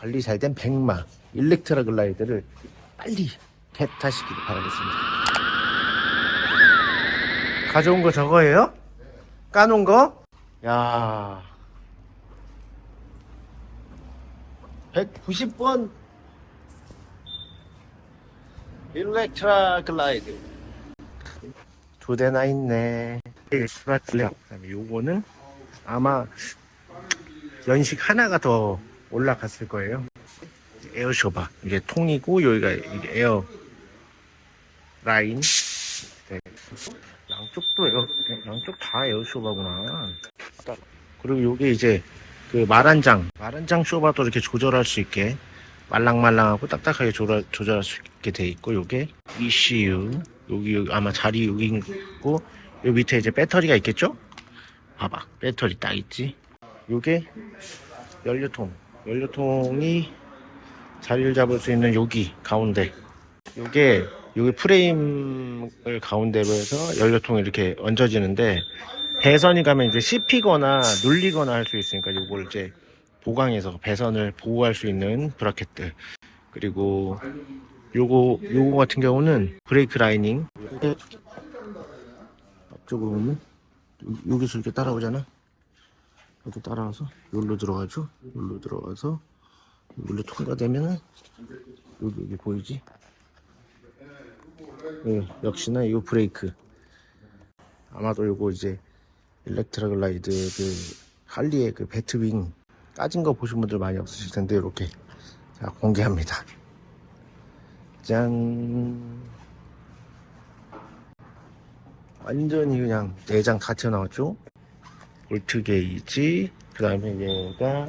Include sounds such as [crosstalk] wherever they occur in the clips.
관리 잘 된 백마 일렉트라 글라이드를 빨리 개타시키길 바라겠습니다. 가져온 거 저거예요? 까놓은 거? 야 190번 일렉트라 글라이드 두 대나 있네 그다음에 요거는 아마 연식 하나가 더 올라갔을 거예요. 에어쇼바. 이게 통이고 여기가 이게 에어 라인. 네. 양쪽도 에어 양쪽 다 에어쇼바구나. 그리고 요게 이제 그 말안장. 말안장 쇼바도 이렇게 조절할 수 있게 말랑말랑하고 딱딱하게 조절, 조절할 수 있게 돼 있고 요게 ECU 여기, 여기 아마 자리 여기 있고 요 밑에 이제 배터리가 있겠죠? 봐봐. 배터리 딱 있지? 요게 연료통 연료통이 자리를 잡을 수 있는 여기 가운데 요게 요게 프레임을 가운데로 해서 연료통이 이렇게 얹어지는데 배선이 가면 이제 씹히거나 눌리거나 할 수 있으니까 요걸 이제 보강해서 배선을 보호할 수 있는 브라켓들. 그리고 요거 요거 같은 경우는 브레이크 라이닝. 앞쪽으로 요- 여기서 이렇게 따라오잖아 이렇게 따라와서 여기로 들어가죠? 여기로 들어가서 여기로 통과되면은 여기 여기 보이지? 예, 역시나 이거 브레이크. 아마도 요거 이제 Electra Glide 그 할리의 그 batwing 까진 거 보신 분들 많이 없으실 텐데 이렇게 자 공개합니다. 짠. 완전히 그냥 내장 다 튀어나왔죠 볼트 게이지 그 다음에 얘가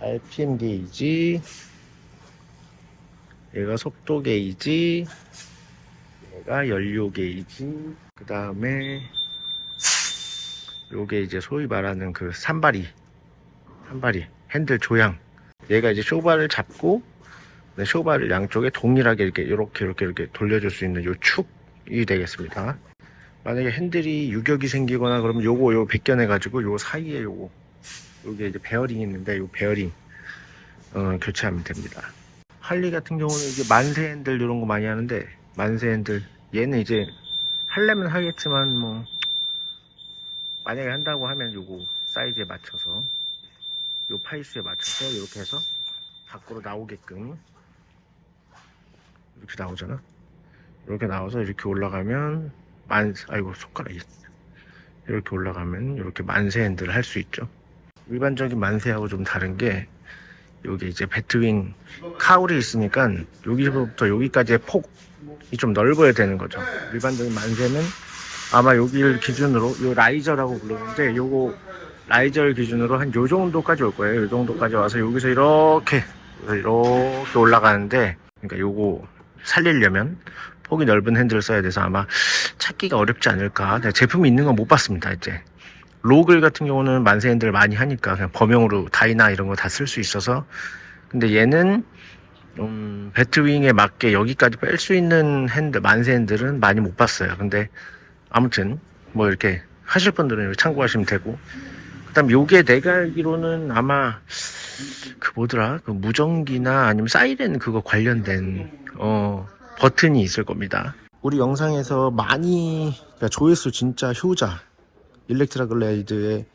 RPM 게이지 얘가 속도 게이지 얘가 연료 게이지 그 다음에 요게 이제 소위 말하는 그 산발이 삼발이 핸들 조향. 얘가 이제 쇼바를 잡고 네, 쇼바를 양쪽에 동일하게 이렇게 이렇게 이렇게 이렇게 돌려줄 수 있는 요 축이 되겠습니다 만약에 핸들이 유격이 생기거나 그러면 요거 요 벗겨내 가지고 요 사이에 요거 요게 이제 베어링이 있는데 요 베어링 어, 교체하면 됩니다. 할리 같은 경우는 이제 만세 핸들 이런 거 많이 하는데 만세 핸들 얘는 이제 하려면 하겠지만 뭐 만약에 한다고 하면 요거 사이즈에 맞춰서 요 파이수에 맞춰서 이렇게 해서 밖으로 나오게끔 이렇게 나오잖아? 이렇게 나와서 이렇게 올라가면 만 아이고 손가락이 이렇게 올라가면 이렇게 만세 핸들을 할 수 있죠. 일반적인 만세하고 좀 다른 게 여기 이제 배트윙 카울이 있으니까 여기서부터 여기까지의 폭이 좀 넓어야 되는 거죠. 일반적인 만세는 아마 여기를 기준으로 요 라이저라고 부르는데 요거 라이저를 기준으로 한 요 정도까지 올 거예요. 요 정도까지 와서 여기서 이렇게 이렇게 올라가는데 그러니까 요거 살리려면 폭이 넓은 핸들을 써야 돼서 아마 찾기가 어렵지 않을까. 네, 제품이 있는 건 못 봤습니다 이제. 로글 같은 경우는 만세 핸들 많이 하니까 그냥 범용으로 다이나 이런 거 다 쓸 수 있어서. 근데 얘는 음, 배트윙에 맞게 여기까지 뺄 수 있는 핸들 만세 핸들은 많이 못 봤어요. 근데 아무튼 뭐 이렇게 하실 분들은 참고하시면 되고. 그 다음 요게 내가 알기로는 아마 그 뭐더라? 그 무전기나 아니면 사이렌 그거 관련된 어 버튼이 있을 겁니다. 우리 영상에서 많이 그러니까 조회수 진짜 효자 일렉트라 글레이드의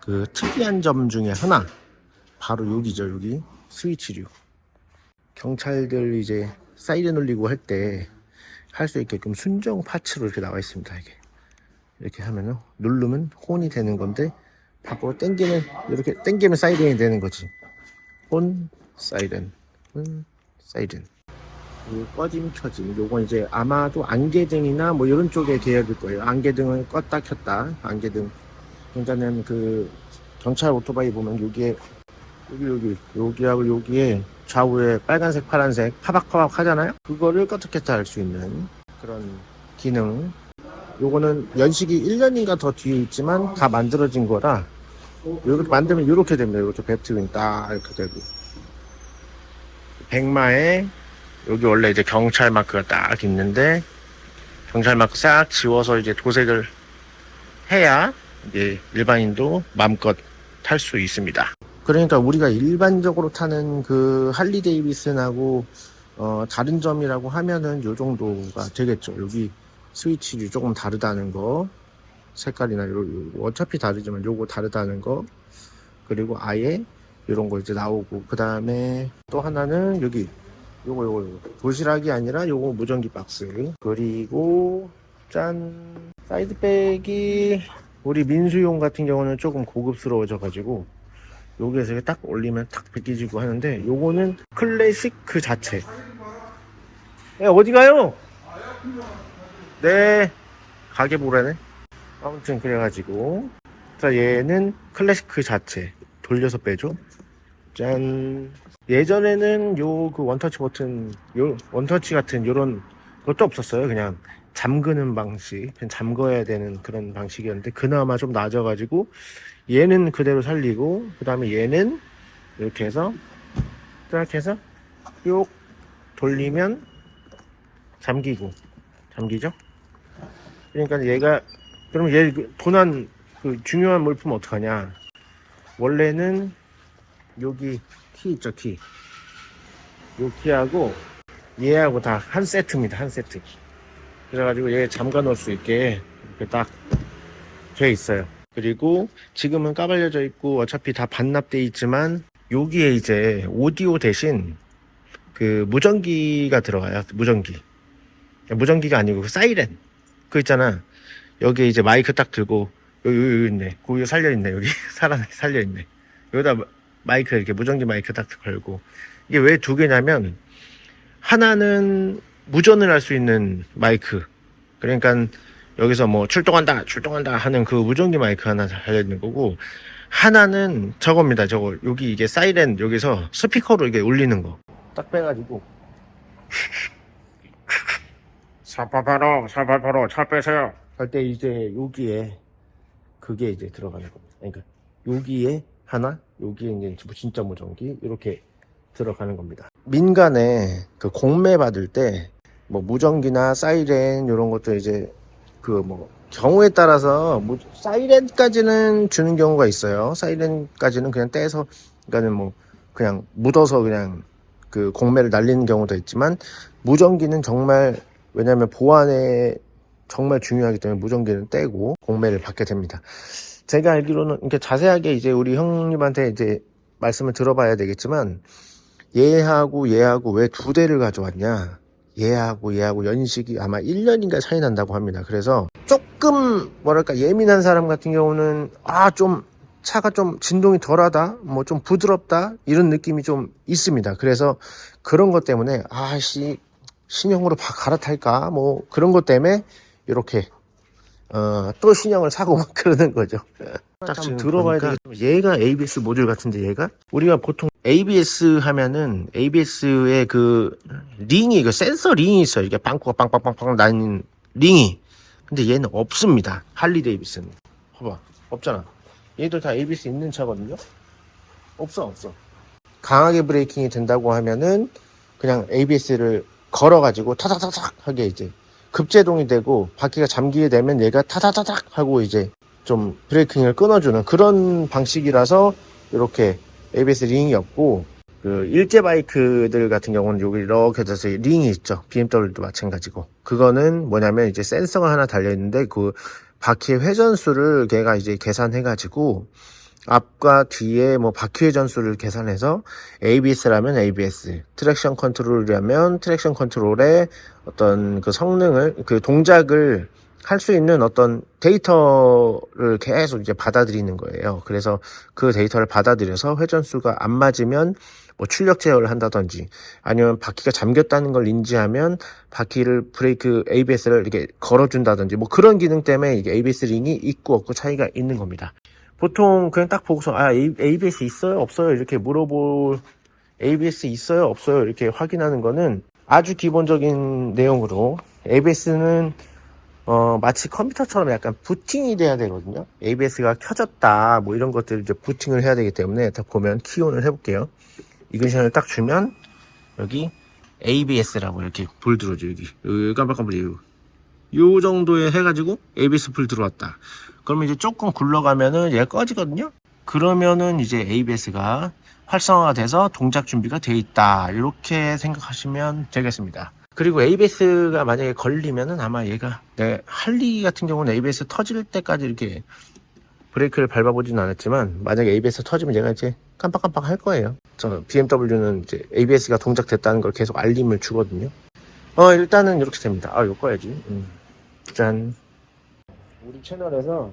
그 특이한 점 중에 하나 바로 여기죠 여기. 스위치류. 경찰들 이제 사이렌 울리고 할 때 할 수 있게끔 순정 파츠로 이렇게 나와 있습니다 이게. 이렇게 하면은 누르면 혼이 되는 건데 밖으로 당기면 이렇게 당기면 사이렌이 되는 거지. 혼 사이렌. 혼 사이렌. 요 꺼짐 켜짐 요건 이제 아마도 안개등이나 뭐 이런 쪽에 계열일 거예요. 안개등을 껐다 켰다. 안개등. 그러니까는 그 경찰 오토바이 보면 여기에 여기 여기 여기하고 여기에 좌우에 빨간색 파란색 파박파박 하잖아요? 그거를 껐다 켰다 할 수 있는 그런 기능. 요거는 연식이 1년인가 더 뒤에 있지만 다 만들어진 거라 이렇게 만들면 이렇게 됩니다. 이렇게 배트윙 딱 이렇게 되고. 백마에 여기 원래 이제 경찰 마크가 딱 있는데 경찰 마크 싹 지워서 이제 도색을 해야 이제 일반인도 마음껏 탈 수 있습니다. 그러니까 우리가 일반적으로 타는 그 할리 데이비슨하고 어, 다른 점이라고 하면은 요 정도가 되겠죠. 여기 스위치를 조금 다르다는 거, 색깔이나 요, 요 어차피 다르지만 요거 다르다는 거, 그리고 아예 이런 거 이제 나오고. 그 다음에 또 하나는 여기 요거 요거 요거. 도시락이 아니라 요거 무전기 박스. 그리고 짠. 사이드백이 우리 민수용 같은 경우는 조금 고급스러워져 가지고 여기에서 딱 올리면 탁 벗겨지고 하는데 요거는 클래식 그 자체. 야 어디 가요? 네 가게 보라네. 아무튼 그래가지고. 자 얘는 클래식 그 자체. 돌려서 빼줘. 짠 예전에는 요 그 원터치 버튼 요 원터치 같은 요런 것도 없었어요. 그냥 잠그는 방식 그냥 잠궈야 되는 그런 방식이었는데 그나마 좀 나아져가지고 얘는 그대로 살리고 그 다음에 얘는 이렇게 해서 딱 해서 요 돌리면 잠기고 잠기죠? 그러니까 얘가 그럼 얘 도난 그 중요한 물품 어떡하냐? 원래는 여기 키 있죠 키. 요 키하고 얘하고 다 한 세트입니다 한 세트. 그래가지고 얘 잠가 놓을 수 있게 이렇게 딱 돼 있어요. 그리고 지금은 까발려져 있고 어차피 다 반납돼 있지만 여기에 이제 오디오 대신 그 무전기가 들어가요. 무전기. 무전기가 아니고 그 사이렌. 그 있잖아. 여기 이제 마이크 딱 들고 여기, 여기, 있네. 거기 살려 있네. 여기 살아 살려 있네. 여기다 마이크 이렇게 무전기 마이크 딱 걸고. 이게 왜 두 개냐면 하나는 무전을 할 수 있는 마이크. 그러니까 여기서 뭐 출동한다 출동한다 하는 그 무전기 마이크 하나 달려 있는 거고 하나는 저겁니다. 저거 여기 이게 사이렌 여기서 스피커로 이게 울리는 거. 딱 빼가지고. 사파파로 사파파로 차 빼세요. 할 때 이제 여기에 그게 이제 들어가는 겁니다. 그러니까 여기에 하나? 여기에 이제 진짜 무전기? 이렇게 들어가는 겁니다. 민간에 그 공매 받을 때 뭐 무전기나 사이렌 이런 것도 이제 그 뭐 경우에 따라서 뭐 사이렌까지는 주는 경우가 있어요. 사이렌까지는 그냥 떼서 그러니까는 뭐 그냥 묻어서 그냥 그 공매를 날리는 경우도 있지만 무전기는 정말 왜냐하면 보안에 정말 중요하기 때문에 무전기는 떼고 공매를 받게 됩니다. 제가 알기로는 이렇게 자세하게 이제 우리 형님한테 이제 말씀을 들어봐야 되겠지만 얘하고 얘하고 왜 두 대를 가져왔냐? 얘하고 얘하고 연식이 아마 1년인가 차이 난다고 합니다. 그래서 조금 뭐랄까 예민한 사람 같은 경우는 아 좀 차가 좀 진동이 덜하다 뭐 좀 부드럽다 이런 느낌이 좀 있습니다. 그래서 그런 것 때문에 아씨 신형으로 바- 갈아탈까? 뭐 그런 것 때문에 이렇게 어, 또 신형을 사고 막 [laughs] 그러는 거죠. 딱 지금 들어봐야 되겠지만 얘가 ABS 모듈 같은데 얘가 우리가 보통 ABS 하면은 ABS의 그 링이 그 센서 링이 있어요. 이게 빵꾸가 빵빵빵빵 나는 링이. 근데 얘는 없습니다. 할리 데이비스는. 봐봐. 없잖아. 얘도 다 ABS 있는 차거든요. 없어 없어. 강하게 브레이킹이 된다고 하면은 그냥 ABS를 걸어가지고 타닥타닥 하게 이제 급제동이 되고 바퀴가 잠기게 되면 얘가 타다다닥 하고 이제 좀 브레이킹을 끊어주는 그런 방식이라서 이렇게 ABS 링이 없고 그 일제 바이크들 같은 경우는 여기 이렇게 돼서 링이 있죠. BMW도 마찬가지고. 그거는 뭐냐면 이제 센서가 하나 달려 있는데 그 바퀴의 회전수를 걔가 이제 계산해 가지고 앞과 뒤에 뭐 바퀴 회전수를 계산해서 ABS라면 ABS, traction control이라면 traction control의 어떤 그 성능을 그 동작을 할 수 있는 어떤 데이터를 계속 이제 받아들이는 거예요. 그래서 그 데이터를 받아들여서 회전수가 안 맞으면 뭐 출력 제어를 한다든지 아니면 바퀴가 잠겼다는 걸 인지하면 바퀴를 브레이크 ABS를 이렇게 걸어준다든지 뭐 그런 기능 때문에 이게 ABS 링이 있고 없고 차이가 있는 겁니다. 보통 그냥 딱 보고서 아 ABS 있어요? 없어요? 이렇게 물어볼 ABS 있어요? 없어요? 이렇게 확인하는 거는 아주 기본적인 내용으로 ABS는 어 마치 컴퓨터처럼 약간 부팅이 돼야 되거든요. ABS가 켜졌다 뭐 이런 것들 이제 부팅을 해야 되기 때문에 딱 보면 키온을 해볼게요. 이그션을 딱 주면 여기 ABS라고 이렇게 불 들어오죠 여기. 깜빡깜빡 요, 요 정도에 해가지고 ABS 불 들어왔다 그러면 이제 조금 굴러가면은 얘가 꺼지거든요 그러면은 이제 ABS가 활성화가 돼서 동작 준비가 돼 있다. 이렇게 생각하시면 되겠습니다. 그리고 ABS가 만약에 걸리면은 아마 얘가 네, 할리 같은 경우는 ABS 터질 때까지 이렇게 브레이크를 밟아보지는 않았지만 만약에 ABS 터지면 얘가 이제 깜빡깜빡 할 거예요. 저 BMW는 이제 ABS가 동작됐다는 걸 계속 알림을 주거든요. 어 일단은 이렇게 됩니다. 아 이거 꺼야지. 음. 짠. 우리 채널에서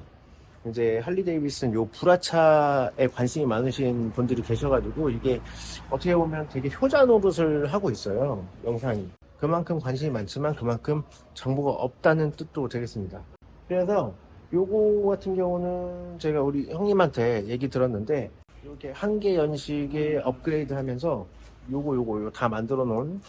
이제 할리 데이비슨 요 불화차에 관심이 많으신 분들이 계셔가지고 이게 어떻게 보면 되게 효자 노릇을 하고 있어요 영상이. 그만큼 관심이 많지만 그만큼 정보가 없다는 뜻도 되겠습니다. 그래서 요거 같은 경우는 제가 우리 형님한테 얘기 들었는데 이렇게 한 개 연식에 업그레이드 하면서 요거 요거 요거 다 만들어 놓은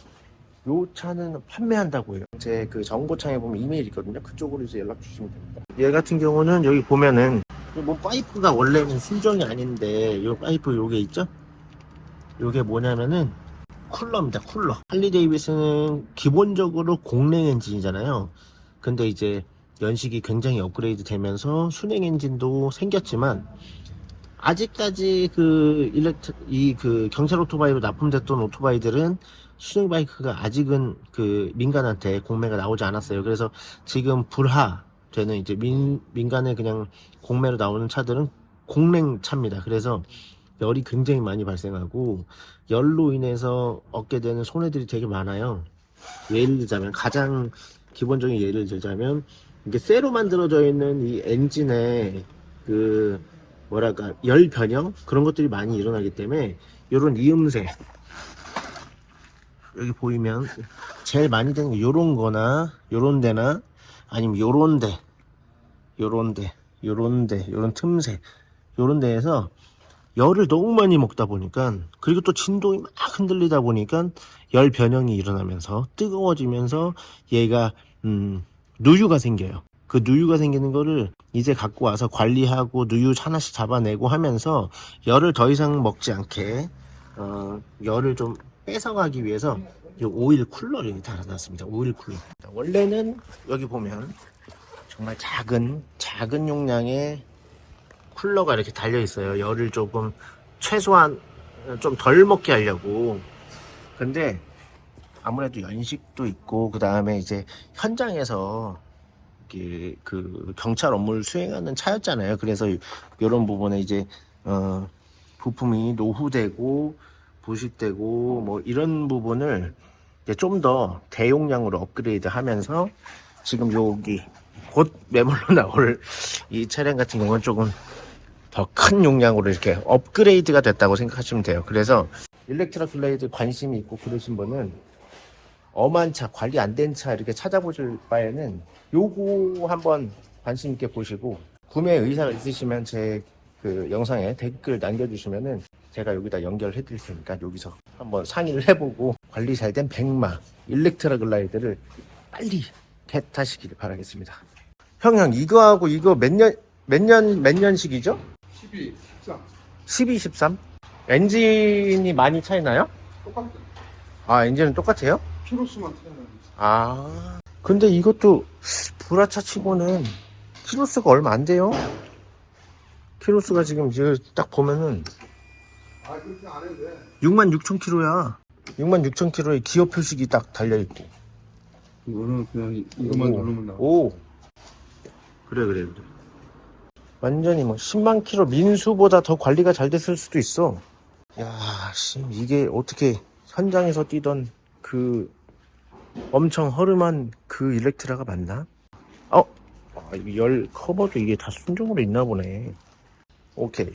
요 차는 판매한다고 해요. 제 그 정보창에 보면 이메일 있거든요. 그쪽으로 이제 연락 주시면 됩니다. 얘 같은 경우는 여기 보면은 뭐 파이프가 원래는 순정이 아닌데 요 파이프 요게 있죠? 요게 뭐냐면은 쿨러입니다. 쿨러. 할리 데이비스는 기본적으로 공랭 엔진이잖아요. 근데 이제 연식이 굉장히 업그레이드 되면서 수랭 엔진도 생겼지만 아직까지 그 일렉트 이 그 경찰 오토바이로 납품됐던 오토바이들은 수랭 바이크가 아직은 그 민간한테 공매가 나오지 않았어요. 그래서 지금 불하 되는 이제 민, 민간에 그냥 공매로 나오는 차들은 공랭 차입니다. 그래서 열이 굉장히 많이 발생하고 열로 인해서 얻게 되는 손해들이 되게 많아요. 예를 들자면 가장 기본적인 예를 들자면 이게 쇠로 만들어져 있는 이 엔진의 그 뭐랄까 열 변형 그런 것들이 많이 일어나기 때문에 이런 이음새 여기 보이면 제일 많이 되는 게 요런 거나 요런 데나 아니면 요런 데 요런 데 요런 데 요런 틈새 요런 데에서 열을 너무 많이 먹다 보니까 그리고 또 진동이 막 흔들리다 보니까 열 변형이 일어나면서 뜨거워지면서 얘가 음 누유가 생겨요. 그 누유가 생기는 거를 이제 갖고 와서 관리하고 누유 하나씩 잡아내고 하면서 열을 더 이상 먹지 않게 어, 열을 좀 뺏어가기 위해서 이 오일 쿨러를 달아놨습니다. 오일 쿨러. 원래는 여기 보면 정말 작은 작은 용량의 쿨러가 이렇게 달려 있어요. 열을 조금 최소한 좀 덜 먹게 하려고. 근데 아무래도 연식도 있고 그 다음에 이제 현장에서 그 경찰 업무를 수행하는 차였잖아요. 그래서 이런 부분에 이제 어 부품이 노후되고 부식되고 뭐 이런 부분을 좀 더 대용량으로 업그레이드 하면서 지금 여기 곧 매물로 [laughs] 나올 이 차량 같은 경우는 조금 더 큰 용량으로 이렇게 업그레이드가 됐다고 생각하시면 돼요. 그래서 일렉트라 글라이드 관심이 있고 그러신 분은 엄한 차, 관리 안 된 차 이렇게 찾아보실 바에는 요거 한번 관심 있게 보시고 구매 의사가 있으시면 제 그 영상에 댓글 남겨주시면은 제가 여기다 연결해 드릴 테니까 여기서 한번 상의를 해보고 관리 잘 된 백마 일렉트라 글라이드를 빨리 겟하시길 바라겠습니다. 형, 형, 이거하고 이거 몇 년, 몇 년, 몇 년식이죠? 12, 13 12, 13? 엔진이 많이 차이 나요? 똑같아 아, 엔진은 똑같아요? 키로수만 틀려나지 아, 근데 이것도 브라차 치고는 키로수가 얼마 안 돼요? 키로수가 지금 딱 보면은 아 그렇게 안 해도 돼 6만 6천 킬로야. 6만 6천 킬로에 기어 표식이 딱 달려있고. 이거는 그냥 이것만 오. 누르면 나와 오. 그래, 그래, 그래. 완전히 뭐 10만 킬로 민수보다 더 관리가 잘 됐을 수도 있어. 야, 씨, 이게 어떻게 현장에서 뛰던 그 엄청 허름한 그 일렉트라가 맞나? 어? 아, 이열 커버도 이게 다 순정으로 있나 보네. 오케이.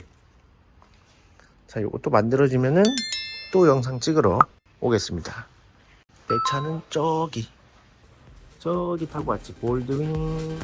자, 요것도 만들어지면은 또 영상 찍으러 오겠습니다. 내 차는 저기, 저기 타고 왔지. 볼드윙.